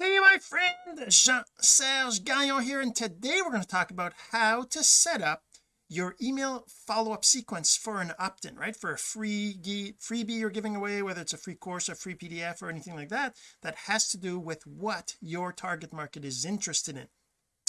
Hey my friend Jean-Serge Gagnon here and today we're going to talk about how to set up your email follow-up sequence for an opt-in right? For a free freebie you're giving away whether it's a free course or free PDF or anything like that that has to do with what your target market is interested in.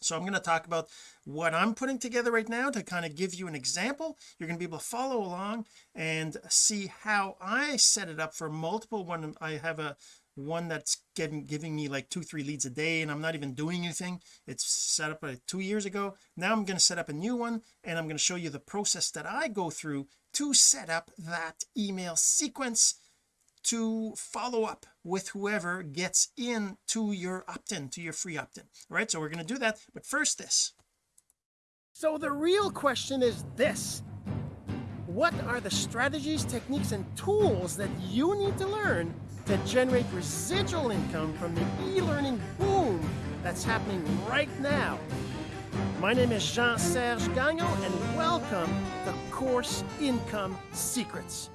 So I'm going to talk about what I'm putting together right now to kind of give you an example. You're going to be able to follow along and see how I set it up for multiple one I have a one that's getting giving me like two three leads a day and I'm not even doing anything. It's set up like two years ago. Now I'm going to set up a new one and I'm going to show you the process that I go through to set up that email sequence to follow up with whoever gets in to your opt-in to your free opt-in. All right so we're going to do that but first this. So the real question is this. What are the strategies techniques and tools that you need to learn to generate residual income from the e-learning boom that's happening right now. My name is Jean-Serge Gagnon and welcome to Course Income Secrets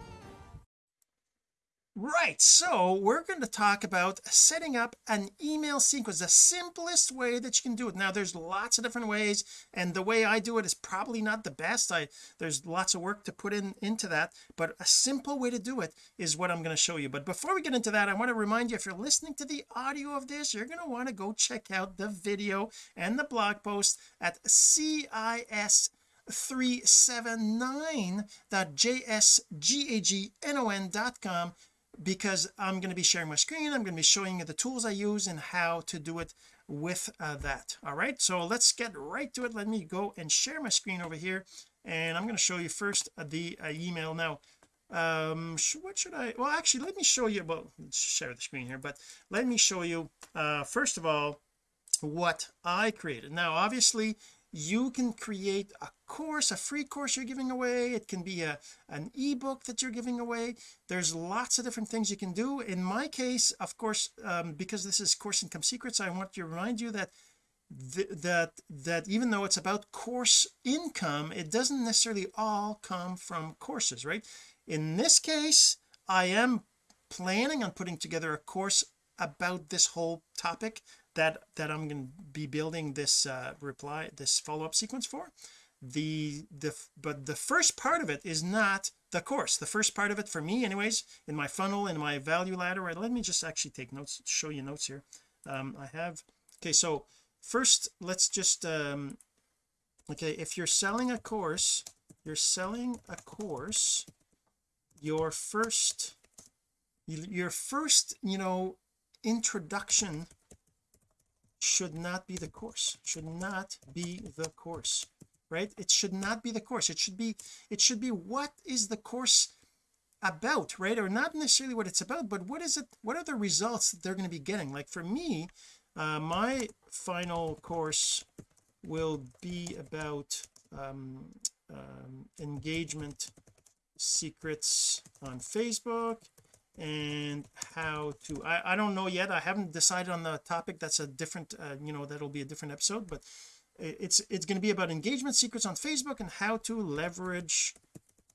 right so we're going to talk about setting up an email sequence the simplest way that you can do it. Now there's lots of different ways and the way I do it is probably not the best. I there's lots of work to put in into that but a simple way to do it is what I'm going to show you. But before we get into that I want to remind you if you're listening to the audio of this you're going to want to go check out the video and the blog post at CIS 379.jsgagnon.com because I'm going to be sharing my screen I'm going to be showing you the tools I use and how to do it with uh, that all right? So let's get right to it. Let me go and share my screen over here and I'm going to show you first uh, the uh, email. Now um what should I well actually let me show you well share the screen here but let me show you uh first of all what I created. Now obviously you can create a course a free course you're giving away. It can be a an ebook that you're giving away. There's lots of different things you can do. In my case of course um, because this is course income secrets I want to remind you that th that that even though it's about course income it doesn't necessarily all come from courses right? In this case I am planning on putting together a course about this whole topic that that I'm going to be building this uh, reply this follow-up sequence for the the but the first part of it is not the course. The first part of it for me anyways in my funnel in my value ladder right? Let me just actually take notes show you notes here. Um I have okay so first let's just um okay if you're selling a course you're selling a course your first your first you know introduction should not be the course. Should not be the course right? It should not be the course. It should be it should be what is the course about right? Or not necessarily what it's about but what is it what are the results that they're going to be getting? Like for me uh, my final course will be about um, um, engagement secrets on Facebook and how to I, I don't know yet. I haven't decided on the topic. That's a different uh, you know that'll be a different episode but it's it's going to be about engagement secrets on Facebook and how to leverage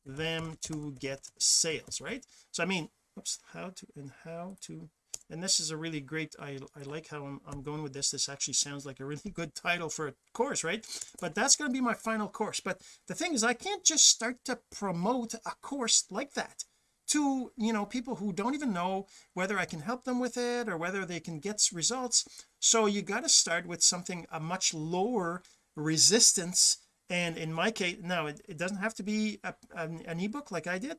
them to get sales right? So I mean oops how to and how to and this is a really great I, I like how I'm, I'm going with this. This actually sounds like a really good title for a course right? But that's going to be my final course. But the thing is I can't just start to promote a course like that to you know people who don't even know whether I can help them with it or whether they can get results. So you got to start with something a much lower resistance. And in my case now it, it doesn't have to be a, an, an ebook like I did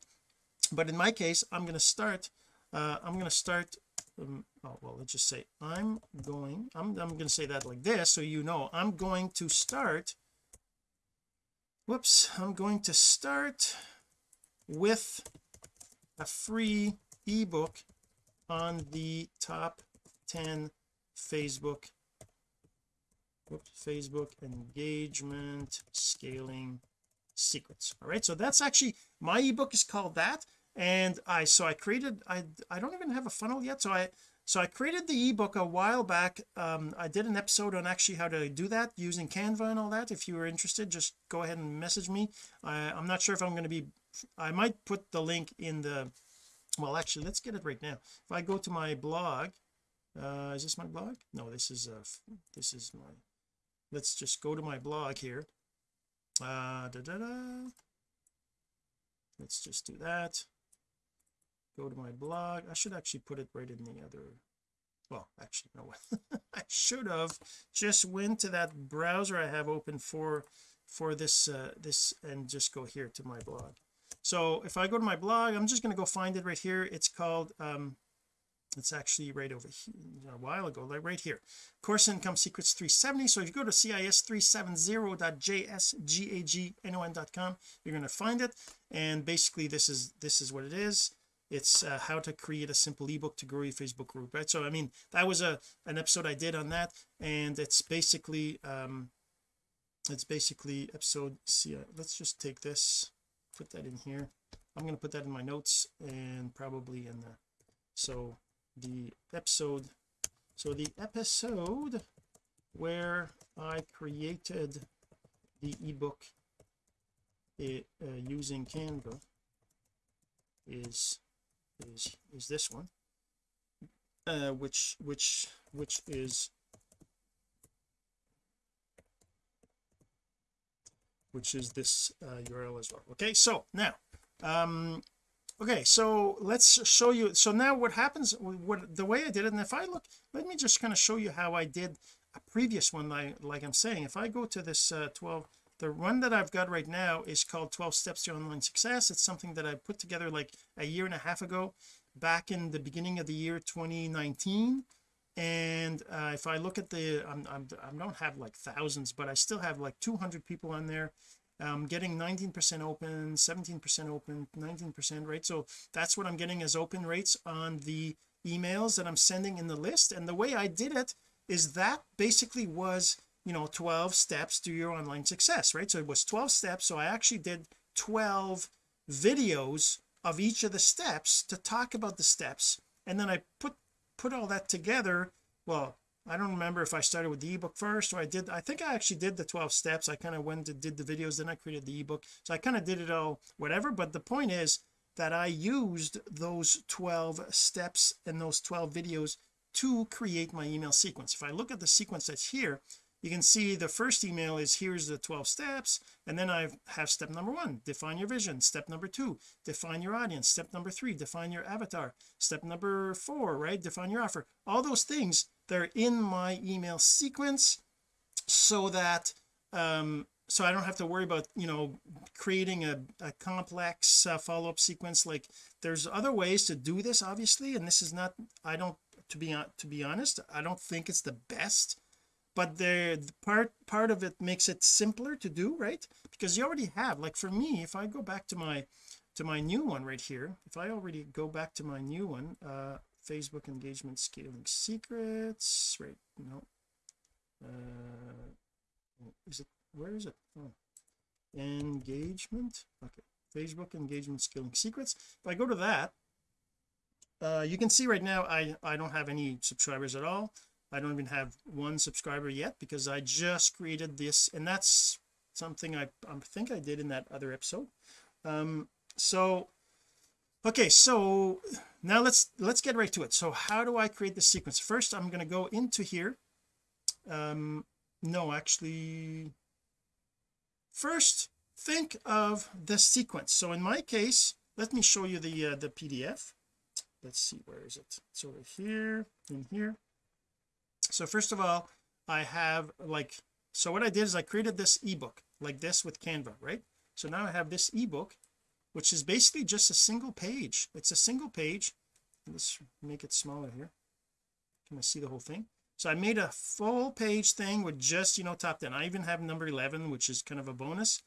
but in my case I'm going to start uh, I'm going to start um, oh well let's just say I'm going I'm, I'm going to say that like this so you know. I'm going to start whoops I'm going to start with a free ebook on the top 10 Facebook whoops, Facebook engagement scaling secrets. All right so that's actually my ebook is called that and I so I created I I don't even have a funnel yet so I so I created the ebook a while back. Um I did an episode on actually how to do that using Canva and all that. If you were interested just go ahead and message me. I'm not sure if I'm going to be I might put the link in the well actually let's get it right now. If I go to my blog uh is this my blog? No this is uh this is my let's just go to my blog here. Uh da, da, da. let's just do that. Go to my blog. I should actually put it right in the other well actually no. I should have just went to that browser I have open for for this uh this and just go here to my blog so if I go to my blog I'm just going to go find it right here. It's called um it's actually right over here a while ago like right here. Course income secrets 370 so if you go to cis370.jsgagnon.com you're going to find it. And basically this is this is what it is. It's uh, how to create a simple ebook to grow your Facebook group right? So I mean that was a an episode I did on that. And it's basically um it's basically episode see let's just take this put that in here. I'm going to put that in my notes and probably in the so the episode so the episode where I created the ebook it, uh, using Canva is is is this one uh which which which is which is this uh, URL as well. Okay so now um okay so let's show you so now what happens what the way I did it and if I look let me just kind of show you how I did a previous one like like I'm saying. If I go to this uh 12 the one that I've got right now is called 12 steps to online success. It's something that I put together like a year and a half ago back in the beginning of the year 2019 and uh, if I look at the I'm, I'm, I don't have like thousands but I still have like 200 people on there. I'm getting 19% open 17% open 19% right? So that's what I'm getting as open rates on the emails that I'm sending in the list. And the way I did it is that basically was you know 12 steps to your online success right? So it was 12 steps. So I actually did 12 videos of each of the steps to talk about the steps. And then I put put all that together well I don't remember if I started with the ebook first or I did I think I actually did the 12 steps. I kind of went and did the videos then I created the ebook. So I kind of did it all whatever but the point is that I used those 12 steps and those 12 videos to create my email sequence. If I look at the sequence that's here you can see the first email is here's the 12 steps and then I have step number one define your vision. Step number two define your audience. Step number three define your avatar. Step number four right define your offer. All those things they're in my email sequence so that um so I don't have to worry about you know creating a, a complex uh, follow-up sequence. Like there's other ways to do this obviously and this is not I don't to be to be honest I don't think it's the best but the, part part of it makes it simpler to do right? Because you already have like for me if I go back to my to my new one right here if I already go back to my new one uh Facebook engagement scaling secrets right no uh is it where is it? Oh engagement okay Facebook engagement scaling secrets. If I go to that uh you can see right now I I don't have any subscribers at all I don't even have one subscriber yet because I just created this and that's something I, I think I did in that other episode. Um so okay so now let's let's get right to it. So how do I create the sequence? First I'm going to go into here. Um no actually first think of the sequence. So in my case let me show you the uh, the PDF let's see where is it? It's over here in here so first of all I have like so what I did is I created this ebook like this with Canva right? So now I have this ebook which is basically just a single page. It's a single page. Let's make it smaller here. Can I see the whole thing? So I made a full page thing with just you know top 10 I even have number 11 which is kind of a bonus.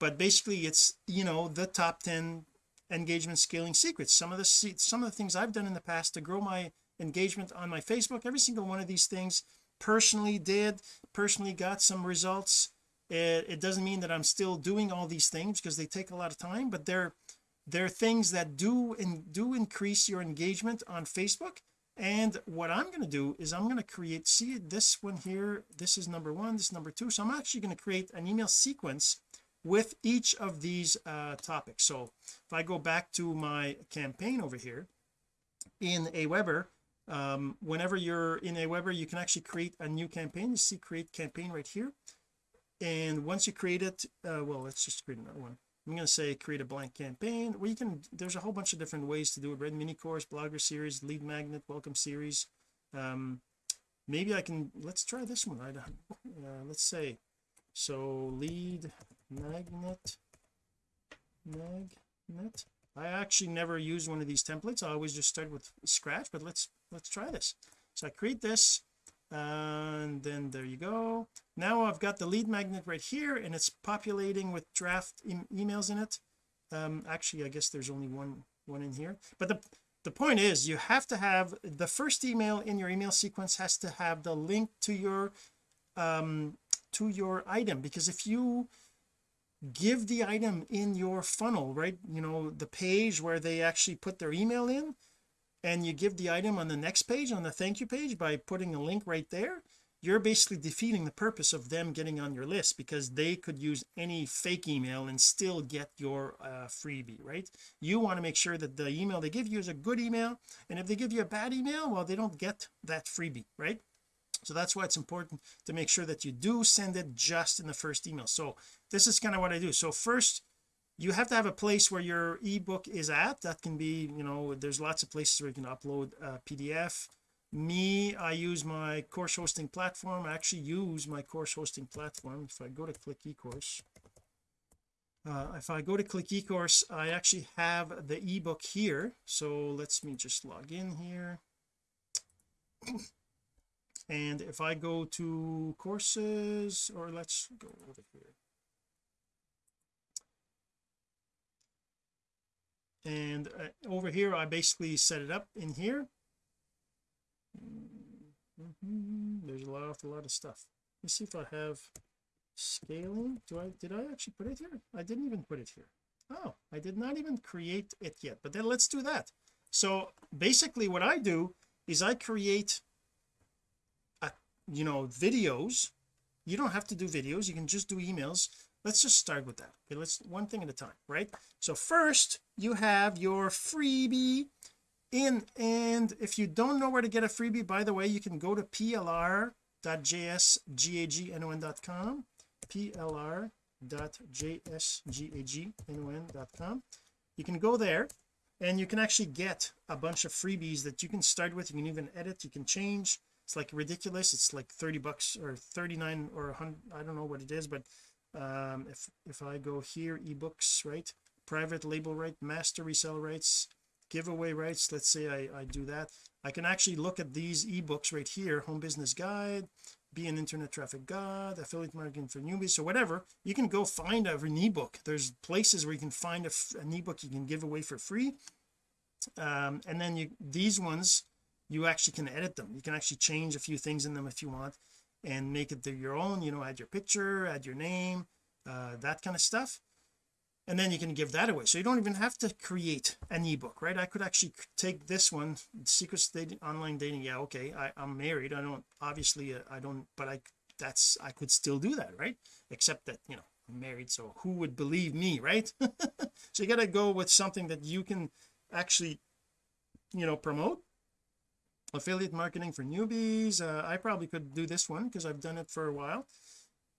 But basically it's you know the top 10 engagement scaling secrets. Some of the some of the things I've done in the past to grow my engagement on my Facebook. Every single one of these things personally did personally got some results. It, it doesn't mean that I'm still doing all these things because they take a lot of time but they're they're things that do and do increase your engagement on Facebook. And what I'm going to do is I'm going to create see this one here this is number one this is number two. So I'm actually going to create an email sequence with each of these uh topics. So if I go back to my campaign over here in Aweber um, whenever you're in Aweber you can actually create a new campaign. You see create campaign right here. And once you create it uh, well let's just create another one. I'm going to say create a blank campaign. You can there's a whole bunch of different ways to do it. Red mini course blogger series lead magnet welcome series. Um maybe I can let's try this one. Right uh, let's say so lead magnet magnet. I actually never use one of these templates. I always just start with scratch but let's let's try this. So I create this and then there you go. Now I've got the lead magnet right here and it's populating with draft e emails in it. Um actually I guess there's only one one in here. But the the point is you have to have the first email in your email sequence has to have the link to your um to your item because if you give the item in your funnel right you know the page where they actually put their email in and you give the item on the next page on the thank you page by putting a link right there you're basically defeating the purpose of them getting on your list because they could use any fake email and still get your uh, freebie right? You want to make sure that the email they give you is a good email and if they give you a bad email well they don't get that freebie right? So that's why it's important to make sure that you do send it just in the first email. So this is kind of what I do. So first you have to have a place where your ebook is at. That can be you know there's lots of places where you can upload a PDF me I use my course hosting platform. I actually use my course hosting platform. If I go to click ecourse uh, if I go to click ecourse I actually have the ebook here. So let's me just log in here. And if I go to courses or let's go over here and uh, over here I basically set it up in here. Mm -hmm. there's a lot a lot of stuff. Let's see if I have scaling. Do I did I actually put it here? I didn't even put it here. Oh I did not even create it yet but then let's do that. So basically what I do is I create a you know videos you don't have to do videos. You can just do emails. Let's just start with that. Okay let's one thing at a time right? So first you have your freebie. In and if you don't know where to get a freebie by the way you can go to plr.jsgagnon.com plr.jsgagnon.com you can go there and you can actually get a bunch of freebies that you can start with. You can even edit. You can change it's like ridiculous. It's like 30 bucks or 39 or 100 I don't know what it is but um if if I go here ebooks right? Private label right master resell rights giveaway rights let's say I, I do that. I can actually look at these ebooks right here home business guide be an internet traffic god affiliate marketing for newbies so whatever. You can go find a, an ebook. There's places where you can find a, an ebook you can give away for free. Um, and then you these ones you actually can edit them. You can actually change a few things in them if you want and make it your own you know add your picture add your name uh, that kind of stuff. And then you can give that away. So you don't even have to create an ebook right? I could actually take this one secrets dating online dating. Yeah okay I, I'm married. I don't obviously uh, I don't but I that's I could still do that right? Except that you know I'm married so who would believe me right? So you got to go with something that you can actually you know promote affiliate marketing for newbies uh, I probably could do this one because I've done it for a while.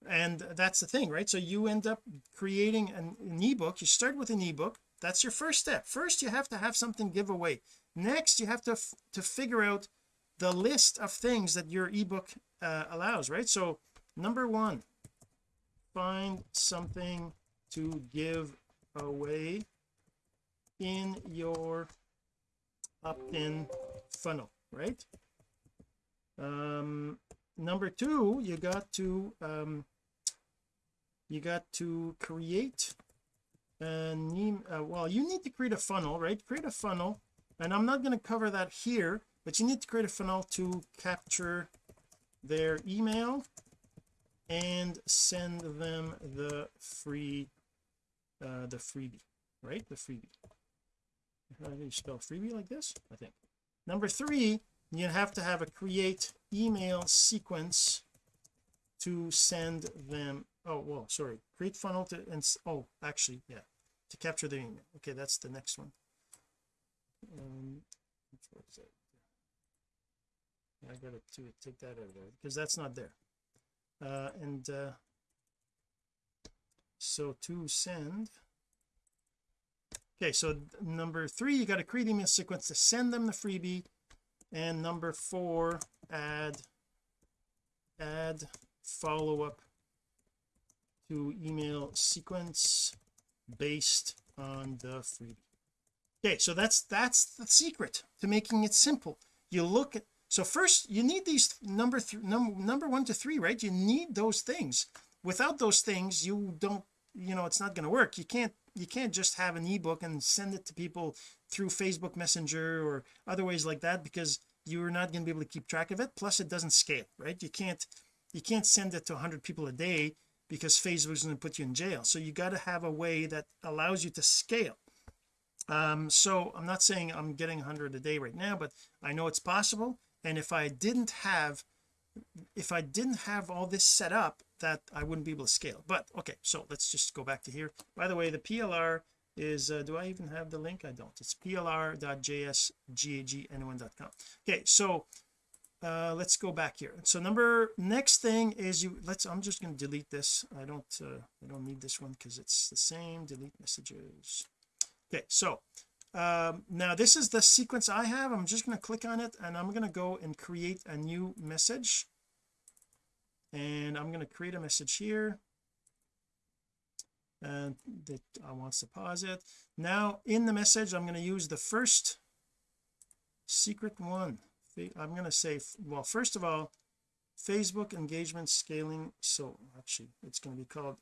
And that's the thing right? So you end up creating an, an ebook you start with an ebook that's your first step. First you have to have something give away. Next you have to to figure out the list of things that your ebook uh, allows right? So number one find something to give away in your opt-in funnel right? Um number two you got to um you got to create an uh, well you need to create a funnel right? Create a funnel and I'm not going to cover that here but you need to create a funnel to capture their email and send them the free uh the freebie right? The freebie. How do you spell freebie like this? I think number three you have to have a create email sequence to send them oh well sorry create funnel to and oh actually yeah to capture the email. Okay that's the next one. Um, I gotta to take that out of there because that's not there. Uh and uh so to send okay so number three you got to create email sequence to send them the freebie. And number four add add follow-up to email sequence based on the freebie. Okay so that's that's the secret to making it simple. You look at so first you need these number three number number one to three right? You need those things. Without those things you don't you know it's not going to work. You can't you can't just have an ebook and send it to people through Facebook Messenger or other ways like that because you're not going to be able to keep track of it. Plus it doesn't scale right? You can't you can't send it to 100 people a day because Facebook's going to put you in jail. So you got to have a way that allows you to scale. Um so I'm not saying I'm getting 100 a day right now but I know it's possible. And if I didn't have if I didn't have all this set up that I wouldn't be able to scale. But okay so let's just go back to here. By the way the PLR is uh, do I even have the link? I don't. It's plr.jsgagnon.com okay so uh let's go back here. So number next thing is you let's I'm just going to delete this. I don't uh, I don't need this one because it's the same. Delete messages. Okay so um now this is the sequence I have. I'm just going to click on it and I'm going to go and create a new message and I'm going to create a message here and that I want to pause it now in the message I'm going to use the first secret one. I'm going to say well first of all Facebook engagement scaling. So actually it's going to be called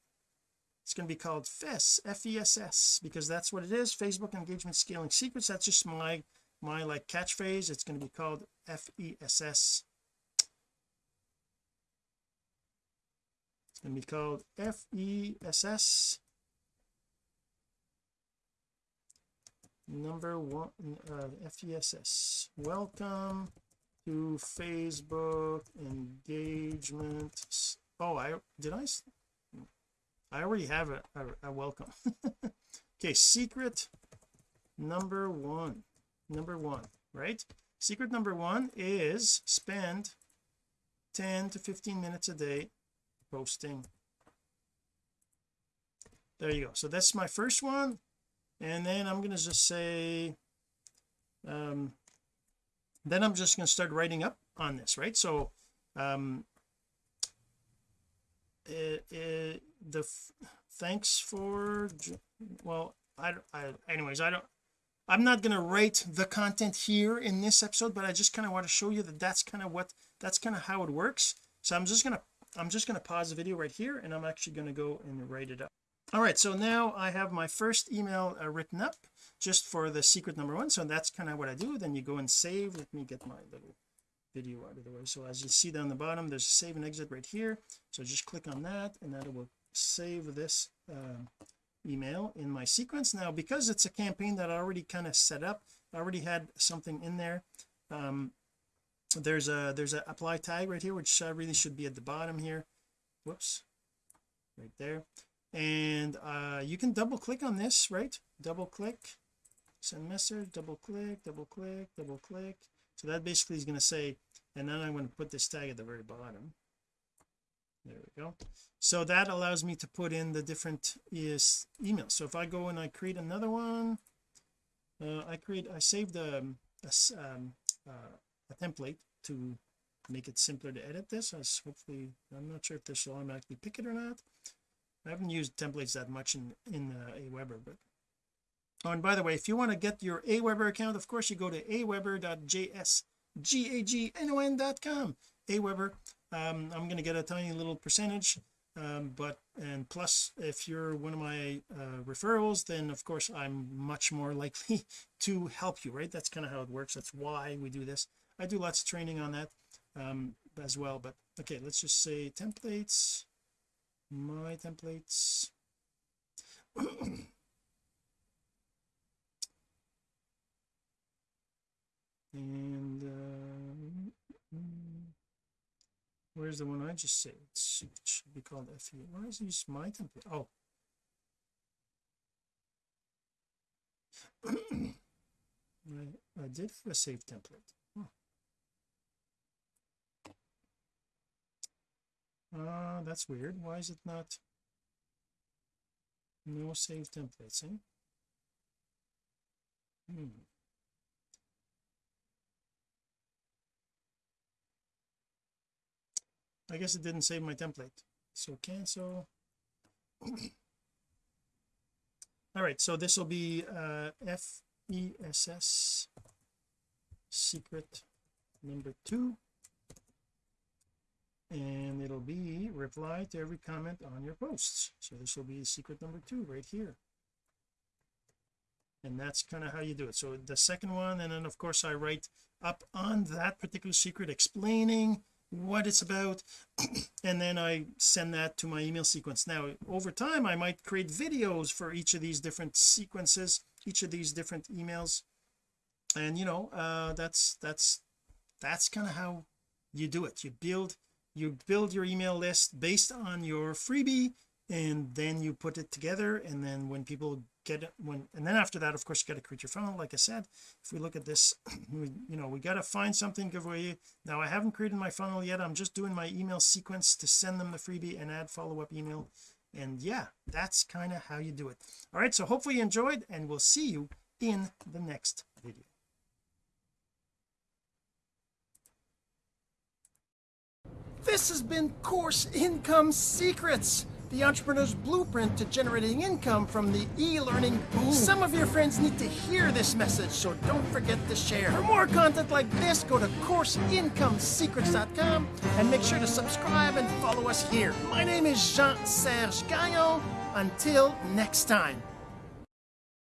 it's going to be called FESS F-E-S-S because that's what it is. Facebook engagement scaling secrets. That's just my my like catchphrase. It's going to be called F-E-S-S to be called F-E-S-S number one uh, FESS welcome to Facebook engagement. Oh I did I I already have a, a, a welcome. Okay secret number one number one right? Secret number one is spend 10 to 15 minutes a day posting. There you go. So that's my first one. And then I'm going to just say um then I'm just going to start writing up on this right? So um it, it, the thanks for well I, I anyways I don't I'm not going to write the content here in this episode but I just kind of want to show you that that's kind of what that's kind of how it works. So I'm just going to I'm just going to pause the video right here and I'm actually going to go and write it up. All right so now I have my first email uh, written up just for the secret number one. So that's kind of what I do. Then you go and save. Let me get my little video out of the way. So as you see down the bottom there's a save and exit right here. So just click on that and that will save this uh, email in my sequence. Now because it's a campaign that I already kind of set up I already had something in there um there's a there's a apply tag right here which uh, really should be at the bottom here. Whoops. Right there. And uh you can double click on this right? Double click. Send message double click double click double click. So that basically is going to say and then I'm going to put this tag at the very bottom. There we go. So that allows me to put in the different is emails. So if I go and I create another one uh, I create I saved um, a, um, uh, a template to make it simpler to edit this. As hopefully I'm not sure if this will automatically pick it or not. I haven't used templates that much in in uh, Aweber but oh and by the way if you want to get your Aweber account of course you go to aweber.jsgagnon.com Aweber um, I'm going to get a tiny little percentage um, but and plus if you're one of my uh, referrals then of course I'm much more likely to help you right? That's kind of how it works. That's why we do this I do lots of training on that um, as well but okay let's just say templates my templates. And uh, where's the one I just saved? It should be called FE why is this my template? Oh. I, I did have a save template that's weird why is it not no save templates eh? hmm. I guess it didn't save my template so cancel all right so this will be uh FESS secret number two be reply to every comment on your posts. So this will be secret number two right here. And that's kind of how you do it. So the second one and then of course I write up on that particular secret explaining what it's about and then I send that to my email sequence. Now over time I might create videos for each of these different sequences each of these different emails. And you know uh that's that's that's kind of how you do it. You build you build your email list based on your freebie and then you put it together and then when people get it when and then after that of course you got to create your funnel like I said. If we look at this we, you know we got to find something giveaway now I haven't created my funnel yet. I'm just doing my email sequence to send them the freebie and add follow-up email. And yeah that's kind of how you do it. All right so hopefully you enjoyed and we'll see you in the next video this has been course income secrets the entrepreneur's blueprint to generating income from the e-learning. Boom some of your friends need to hear this message so don't forget to share. For more content like this go to courseincomesecrets.com and make sure to subscribe and follow us here. My name is Jean-Serge Gagnon. Until next time